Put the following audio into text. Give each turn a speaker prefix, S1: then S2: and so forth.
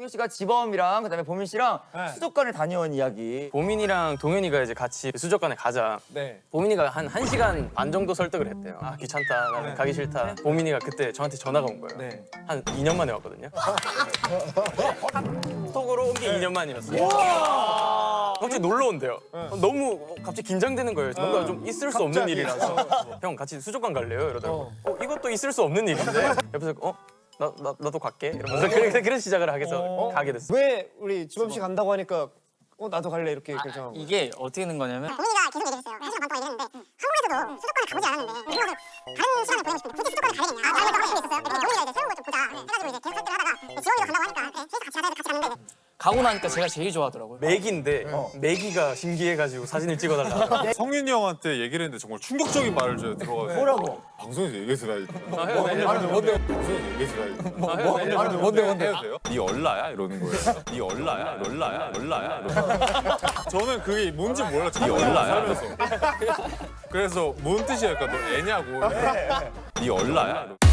S1: 동현 씨가 지범이랑 그다음에 보민 씨랑 수족관을 다녀온 이야기.
S2: 보민이랑 동현이가 이제 같이 수족관에 가자.
S3: 네.
S2: 보민이가 한 1시간 반 정도 설득을 했대요. 아, 귀찮다. 나는 가기 싫다. 보민이가 그때 저한테 전화가 온 거예요.
S3: 네.
S2: 한 2년 만에 왔거든요. 톡으로 온 게 2년 만이었어요. 갑자기 놀러 온대요. 너무 갑자기 긴장되는 거예요. 뭔가 좀 있을 수 없는 일이라서. 형 같이 수족관 갈래요? 이러더라고. 어, 이것도 있을 수 없는 일인데. 옆에서 어? 나, 나, 나도 갈게. 이러면서 그래서 그런 시작을 하게 해서 가게 됐어요.
S3: 왜 우리 지범 씨 간다고 하니까 어 나도 갈래 이렇게 결정한 거예요?
S4: 이게 어떻게 된 거냐면
S5: 고민이가 계속 얘기했어요. 한 시간 반 동안 얘기했는데 한국에서도 수도권을 가보지 않았는데 그래서 다른 시간을 보내고 싶은데 굳이 수도권을 가야 되냐. 아, 다른 것도 하고 있었어요. 그래서 고민이가 이제 새로운 걸 좀 보자 해가지고 이제 계속 설득을 하다가 지원이가 간다고 하니까 네, 셋이 같이 가자 해서 같이 갔는데
S4: 가고 나니까 제가 제일 좋아하더라고요.
S2: 맥인데 맥이가 신기해가지고 사진을 찍어달라.
S6: 성윤이 형한테 얘기를 했는데 정말 충격적인 말을 제가 들어가지고 뭐라고? 방송에서 얘기해서 나
S2: 아, 해요, 해요.
S6: 뭔데? 방송에서 얘기해서 나
S2: 아, 해요, 해요.
S6: 뭔데 뭔데? 돼요? 네 얼라야 이러는 거예요. 네 얼라야, 얼라야, 얼라야. 저는 그게 뭔지 몰랐죠. 네 얼라야. 그래서 그래서 뭔 뜻이야? 그러니까 너 애냐고. 네 얼라야.